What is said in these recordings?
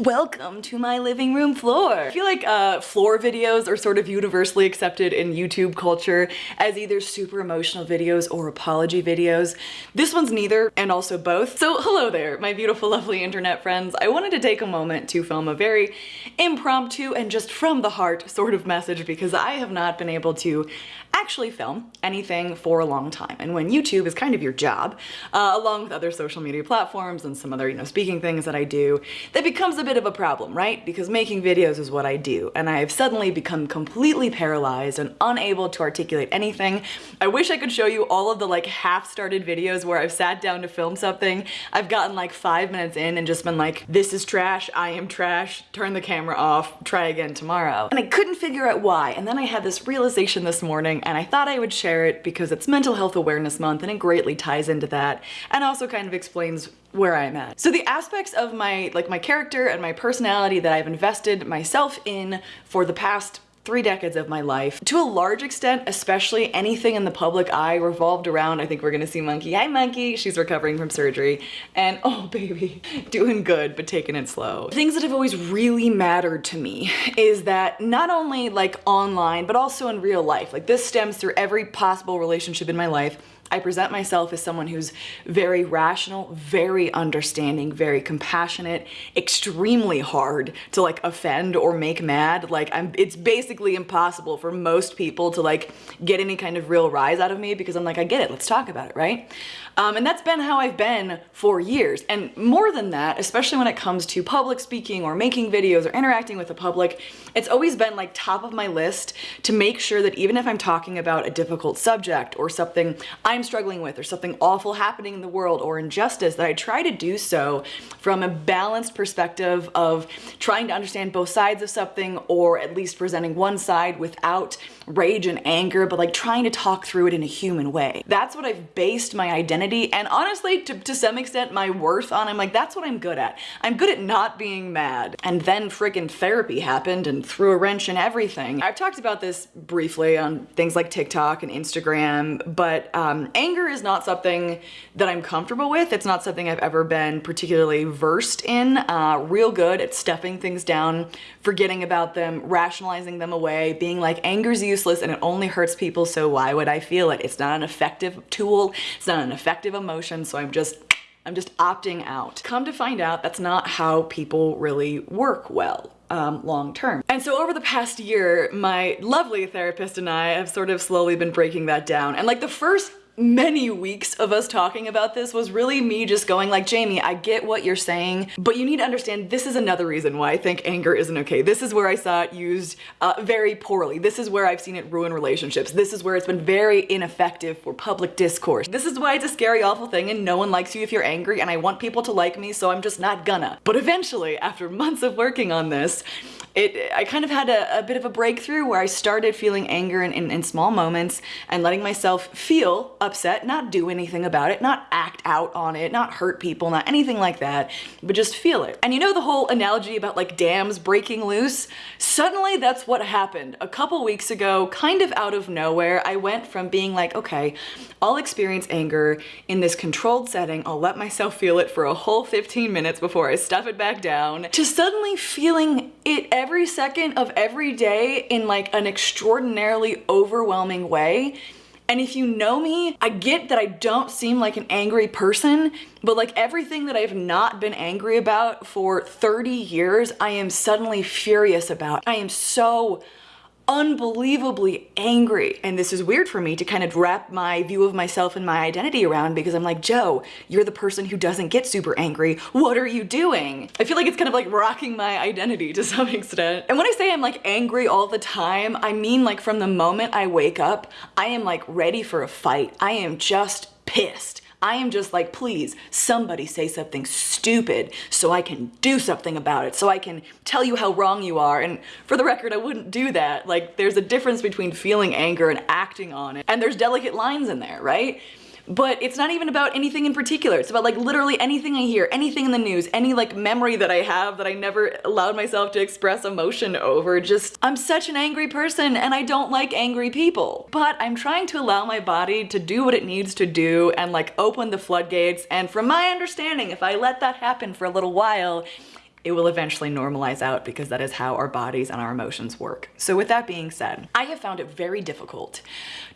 Welcome to my living room floor. I feel like uh, floor videos are sort of universally accepted in YouTube culture as either super emotional videos or apology videos. This one's neither and also both. So hello there, my beautiful, lovely internet friends. I wanted to take a moment to film a very impromptu and just from the heart sort of message because I have not been able to actually film anything for a long time. And when YouTube is kind of your job, uh, along with other social media platforms and some other, you know, speaking things that I do, that becomes a of a problem, right? Because making videos is what I do. And I've suddenly become completely paralyzed and unable to articulate anything. I wish I could show you all of the like half-started videos where I've sat down to film something. I've gotten like five minutes in and just been like, this is trash, I am trash, turn the camera off, try again tomorrow. And I couldn't figure out why. And then I had this realization this morning and I thought I would share it because it's Mental Health Awareness Month and it greatly ties into that and also kind of explains where I'm at. So the aspects of my like my character and my personality that I've invested myself in for the past three decades of my life. To a large extent, especially anything in the public eye revolved around, I think we're gonna see Monkey. Hi Monkey, she's recovering from surgery. And oh baby, doing good, but taking it slow. Things that have always really mattered to me is that not only like online, but also in real life, like this stems through every possible relationship in my life, I present myself as someone who's very rational, very understanding, very compassionate, extremely hard to like offend or make mad. Like I'm, it's basically impossible for most people to like get any kind of real rise out of me because I'm like, I get it, let's talk about it, right? Um, and that's been how I've been for years. And more than that, especially when it comes to public speaking or making videos or interacting with the public, it's always been like top of my list to make sure that even if I'm talking about a difficult subject or something I'm struggling with or something awful happening in the world or injustice, that I try to do so from a balanced perspective of trying to understand both sides of something or at least presenting one side without rage and anger, but like trying to talk through it in a human way. That's what I've based my identity and honestly, to, to some extent, my worth on. I'm like, that's what I'm good at. I'm good at not being mad. And then friggin' therapy happened and threw a wrench in everything. I've talked about this briefly on things like TikTok and Instagram, but um, anger is not something that I'm comfortable with. It's not something I've ever been particularly versed in. Uh, real good at stuffing things down, forgetting about them, rationalizing them away, being like, anger's useless and it only hurts people, so why would I feel it? It's not an effective tool, it's not an effective emotion, so I'm just I'm just opting out. Come to find out, that's not how people really work well. Um, long term. And so over the past year, my lovely therapist and I have sort of slowly been breaking that down. And like the first many weeks of us talking about this was really me just going like, Jamie, I get what you're saying, but you need to understand this is another reason why I think anger isn't okay. This is where I saw it used uh, very poorly. This is where I've seen it ruin relationships. This is where it's been very ineffective for public discourse. This is why it's a scary, awful thing and no one likes you if you're angry and I want people to like me, so I'm just not gonna. But eventually, after months of working on this, it I kind of had a, a, bit of a breakthrough where I started feeling anger in, in, in, small moments and letting myself feel upset, not do anything about it, not act out on it, not hurt people, not anything like that, but just feel it. And you know the whole analogy about like dams breaking loose? Suddenly that's what happened. A couple weeks ago, kind of out of nowhere, I went from being like, okay, I'll experience anger in this controlled setting, I'll let myself feel it for a whole 15 minutes before I stuff it back down, to suddenly feeling it every second of every day in like an extraordinarily overwhelming way. And if you know me, I get that I don't seem like an angry person, but like everything that I've not been angry about for 30 years, I am suddenly furious about. I am so unbelievably angry. And this is weird for me to kind of wrap my view of myself and my identity around because I'm like, Joe, you're the person who doesn't get super angry. What are you doing? I feel like it's kind of like rocking my identity to some extent. And when I say I'm like angry all the time, I mean like from the moment I wake up, I am like ready for a fight. I am just pissed. I am just like, please, somebody say something stupid so I can do something about it, so I can tell you how wrong you are. And for the record, I wouldn't do that. Like, there's a difference between feeling anger and acting on it. And there's delicate lines in there, right? But it's not even about anything in particular. It's about like literally anything I hear, anything in the news, any like memory that I have that I never allowed myself to express emotion over. Just, I'm such an angry person and I don't like angry people. But I'm trying to allow my body to do what it needs to do and like open the floodgates. And from my understanding, if I let that happen for a little while, it will eventually normalize out because that is how our bodies and our emotions work. So with that being said, I have found it very difficult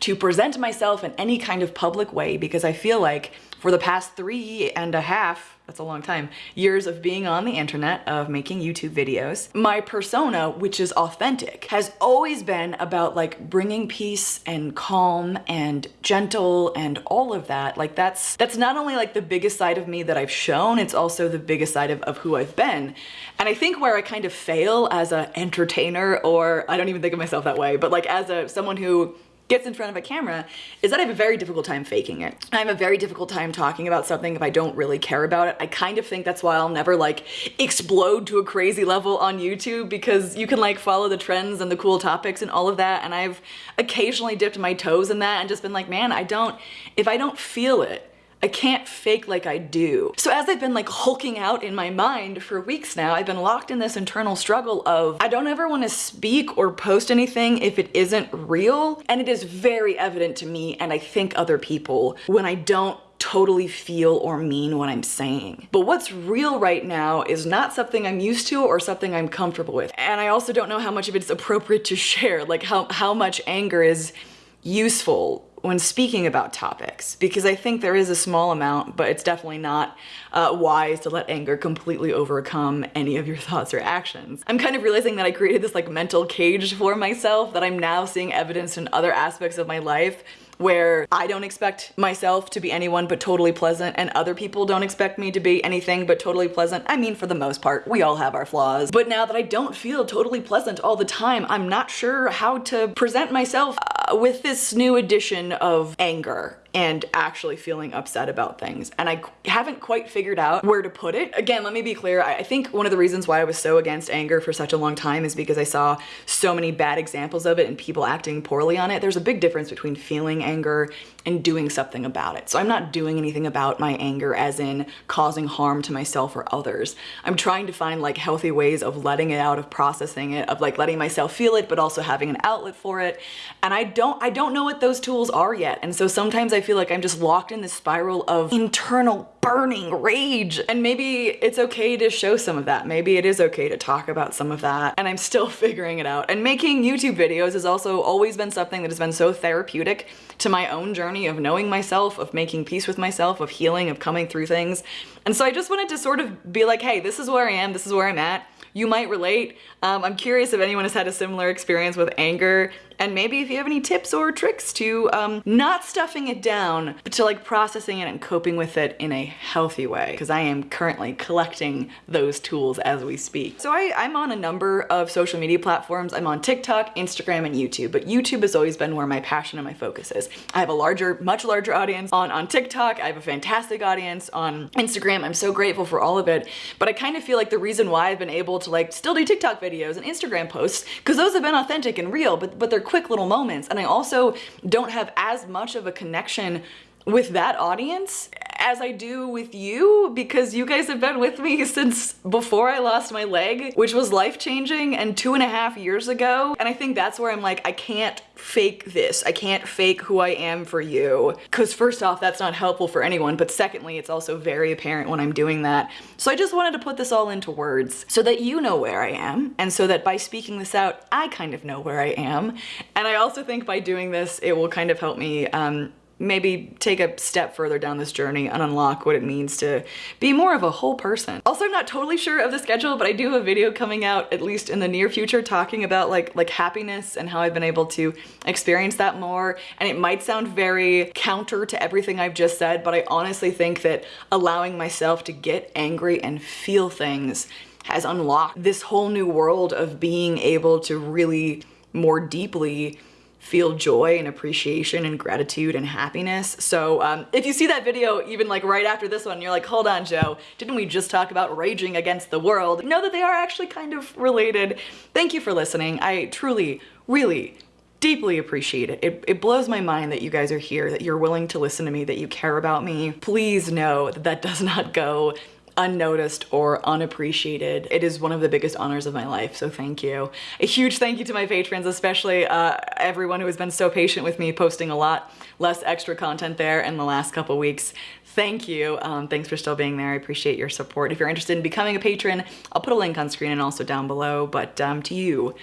to present myself in any kind of public way because I feel like for the past three and a half, that's a long time, years of being on the internet, of making YouTube videos, my persona, which is authentic, has always been about like bringing peace and calm and gentle and all of that. Like that's, that's not only like the biggest side of me that I've shown, it's also the biggest side of, of who I've been. And I think where I kind of fail as an entertainer, or I don't even think of myself that way, but like as a someone who gets in front of a camera is that I have a very difficult time faking it. I have a very difficult time talking about something if I don't really care about it. I kind of think that's why I'll never like explode to a crazy level on YouTube because you can like follow the trends and the cool topics and all of that and I've occasionally dipped my toes in that and just been like, man, I don't, if I don't feel it, I can't fake like I do. So as I've been like hulking out in my mind for weeks now, I've been locked in this internal struggle of I don't ever want to speak or post anything if it isn't real. And it is very evident to me and I think other people when I don't totally feel or mean what I'm saying. But what's real right now is not something I'm used to or something I'm comfortable with. And I also don't know how much of it's appropriate to share, like how, how much anger is useful when speaking about topics because I think there is a small amount, but it's definitely not uh, wise to let anger completely overcome any of your thoughts or actions. I'm kind of realizing that I created this like mental cage for myself that I'm now seeing evidence in other aspects of my life where I don't expect myself to be anyone but totally pleasant and other people don't expect me to be anything but totally pleasant. I mean, for the most part, we all have our flaws. But now that I don't feel totally pleasant all the time, I'm not sure how to present myself with this new addition of anger and actually feeling upset about things. And I haven't quite figured out where to put it. Again, let me be clear. I think one of the reasons why I was so against anger for such a long time is because I saw so many bad examples of it and people acting poorly on it. There's a big difference between feeling anger and doing something about it. So I'm not doing anything about my anger as in causing harm to myself or others. I'm trying to find like healthy ways of letting it out, of processing it, of like letting myself feel it, but also having an outlet for it. And I don't, I don't know what those tools are yet. And so sometimes I feel like I'm just locked in this spiral of internal burning rage. And maybe it's okay to show some of that. Maybe it is okay to talk about some of that. And I'm still figuring it out. And making YouTube videos has also always been something that has been so therapeutic to my own journey of knowing myself, of making peace with myself, of healing, of coming through things. And so I just wanted to sort of be like, hey, this is where I am, this is where I'm at you might relate. Um, I'm curious if anyone has had a similar experience with anger and maybe if you have any tips or tricks to um, not stuffing it down, but to like processing it and coping with it in a healthy way, because I am currently collecting those tools as we speak. So I, I'm on a number of social media platforms. I'm on TikTok, Instagram, and YouTube, but YouTube has always been where my passion and my focus is. I have a larger, much larger audience on, on TikTok. I have a fantastic audience on Instagram. I'm so grateful for all of it, but I kind of feel like the reason why I've been able to like still do TikTok videos and Instagram posts, because those have been authentic and real, but, but they're quick little moments. And I also don't have as much of a connection with that audience as I do with you because you guys have been with me since before I lost my leg, which was life-changing and two and a half years ago. And I think that's where I'm like, I can't fake this. I can't fake who I am for you. Because first off, that's not helpful for anyone. But secondly, it's also very apparent when I'm doing that. So I just wanted to put this all into words so that you know where I am. And so that by speaking this out, I kind of know where I am. And I also think by doing this, it will kind of help me um, maybe take a step further down this journey and unlock what it means to be more of a whole person. Also, I'm not totally sure of the schedule, but I do have a video coming out at least in the near future talking about like, like happiness and how I've been able to experience that more. And it might sound very counter to everything I've just said, but I honestly think that allowing myself to get angry and feel things has unlocked this whole new world of being able to really more deeply feel joy and appreciation and gratitude and happiness. So um, if you see that video even like right after this one, you're like, hold on, Joe, didn't we just talk about raging against the world? Know that they are actually kind of related. Thank you for listening. I truly, really, deeply appreciate it. it. It blows my mind that you guys are here, that you're willing to listen to me, that you care about me. Please know that that does not go unnoticed or unappreciated. It is one of the biggest honors of my life, so thank you. A huge thank you to my patrons, especially uh, everyone who has been so patient with me posting a lot less extra content there in the last couple weeks. Thank you. Um, thanks for still being there. I appreciate your support. If you're interested in becoming a patron, I'll put a link on screen and also down below, but um, to you,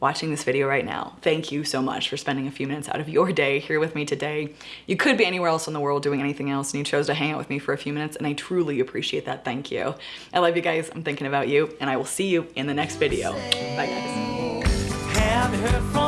watching this video right now. Thank you so much for spending a few minutes out of your day here with me today. You could be anywhere else in the world doing anything else and you chose to hang out with me for a few minutes and I truly appreciate that. Thank you. I love you guys. I'm thinking about you and I will see you in the next video. Bye guys.